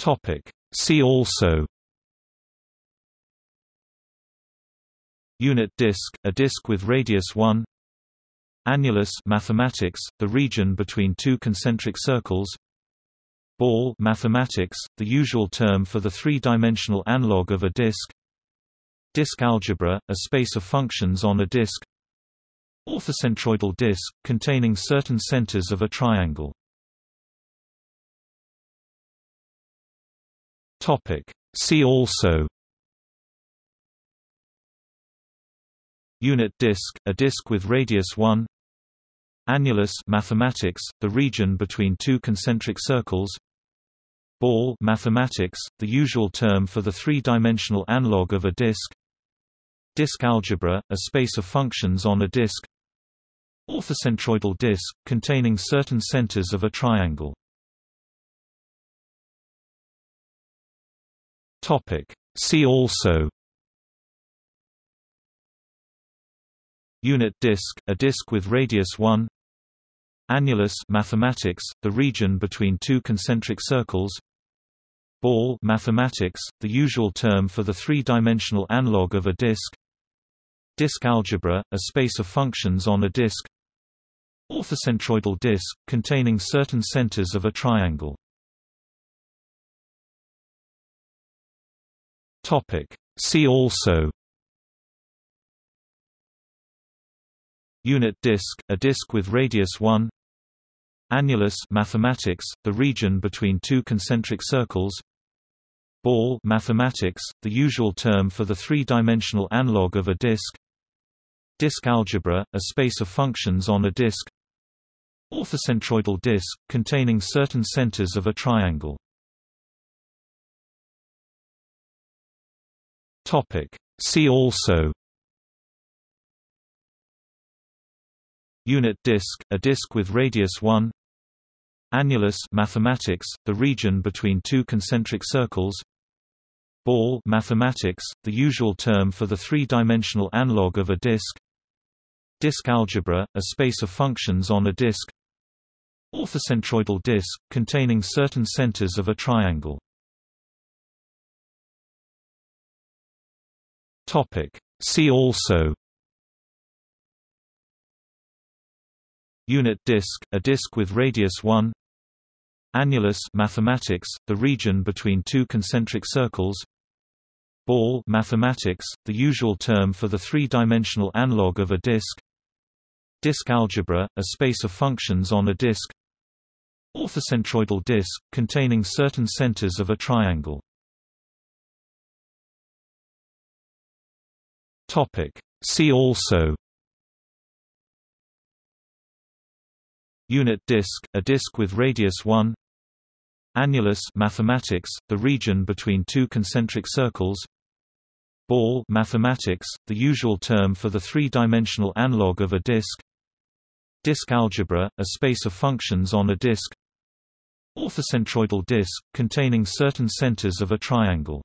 Topic. See also. Unit disk, a disk with radius 1 Annulus mathematics, the region between two concentric circles. Ball mathematics, the usual term for the three-dimensional analog of a disk. Disk algebra, a space of functions on a disk. Orthocentroidal disk, containing certain centers of a triangle See also. Unit disk, a disk with radius 1 Annulus mathematics, the region between two concentric circles. Ball mathematics, the usual term for the three-dimensional analog of a disk. Disk algebra, a space of functions on a disk. Orthocentroidal disk, containing certain centers of a triangle See also. Unit disk, a disk with radius 1 Annulus mathematics, the region between two concentric circles. Ball mathematics, the usual term for the three-dimensional analog of a disk. Disk algebra, a space of functions on a disk. Orthocentroidal disk, containing certain centers of a triangle See also. Unit disk, a disk with radius 1 Annulus mathematics, the region between two concentric circles. Ball mathematics, the usual term for the three-dimensional analog of a disk. Disk algebra, a space of functions on a disk. Orthocentroidal disk, containing certain centers of a triangle See also Unit disk, a disk with radius 1 Annulus mathematics, the region between two concentric circles Ball mathematics, the usual term for the three-dimensional analog of a disk Disk algebra, a space of functions on a disk Orthocentroidal disk, containing certain centers of a triangle See also. Unit disk, a disk with radius 1 Annulus mathematics, the region between two concentric circles. Ball mathematics, the usual term for the three-dimensional analog of a disk. Disk algebra, a space of functions on a disk. Orthocentroidal disk, containing certain centers of a triangle See also. Unit disk, a disk with radius 1 Annulus mathematics, the region between two concentric circles. Ball mathematics, the usual term for the three-dimensional analog of a disk. Disk algebra, a space of functions on a disk. Orthocentroidal disk, containing certain centers of a triangle